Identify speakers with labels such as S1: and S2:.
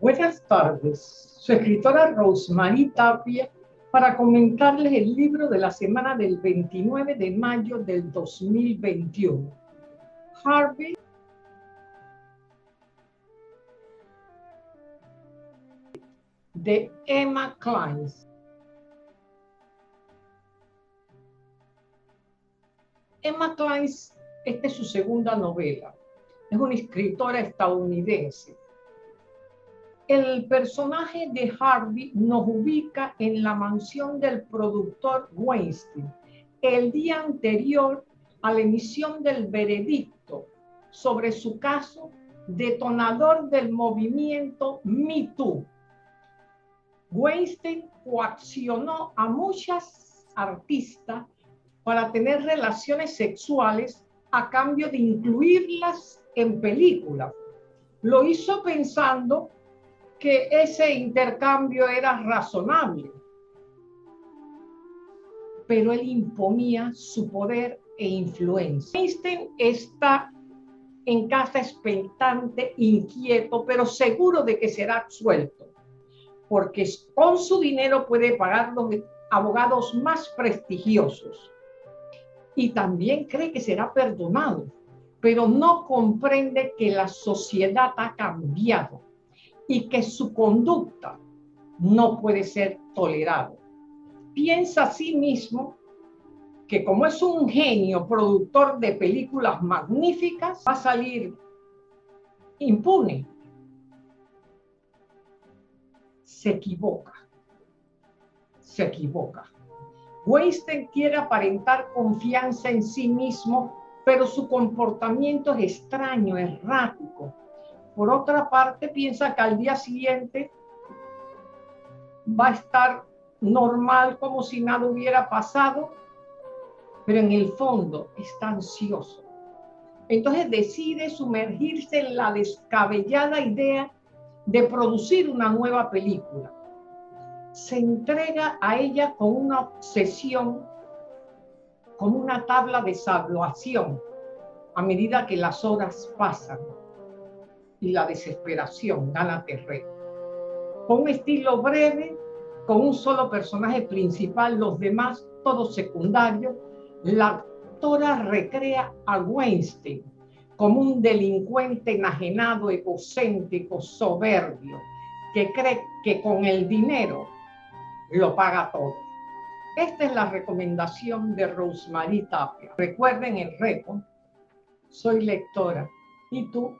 S1: Buenas tardes, su escritora Rosemary Tapia para comentarles el libro de la semana del 29 de mayo del 2021. Harvey de Emma Klein. Emma Klein, esta es su segunda novela. Es una escritora estadounidense el personaje de Harvey nos ubica en la mansión del productor Weinstein el día anterior a la emisión del veredicto sobre su caso detonador del movimiento Me Too. Weinstein coaccionó a muchas artistas para tener relaciones sexuales a cambio de incluirlas en películas. Lo hizo pensando que ese intercambio era razonable, pero él imponía su poder e influencia. Einstein está en casa expectante, inquieto, pero seguro de que será absuelto, porque con su dinero puede pagar los abogados más prestigiosos. Y también cree que será perdonado, pero no comprende que la sociedad ha cambiado y que su conducta no puede ser tolerada. Piensa a sí mismo que como es un genio productor de películas magníficas, va a salir impune. Se equivoca. Se equivoca. Weinstein quiere aparentar confianza en sí mismo, pero su comportamiento es extraño, errático, por otra parte, piensa que al día siguiente va a estar normal como si nada hubiera pasado, pero en el fondo está ansioso. Entonces decide sumergirse en la descabellada idea de producir una nueva película. Se entrega a ella con una obsesión, con una tabla de salvación a medida que las horas pasan y la desesperación gana terreno. Con un estilo breve, con un solo personaje principal, los demás todos secundarios, la actora recrea a Weinstein como un delincuente enajenado, egocéntrico, soberbio, que cree que con el dinero lo paga todo. Esta es la recomendación de Rosemary Tapia. Recuerden el reto. Soy lectora. ¿Y tú?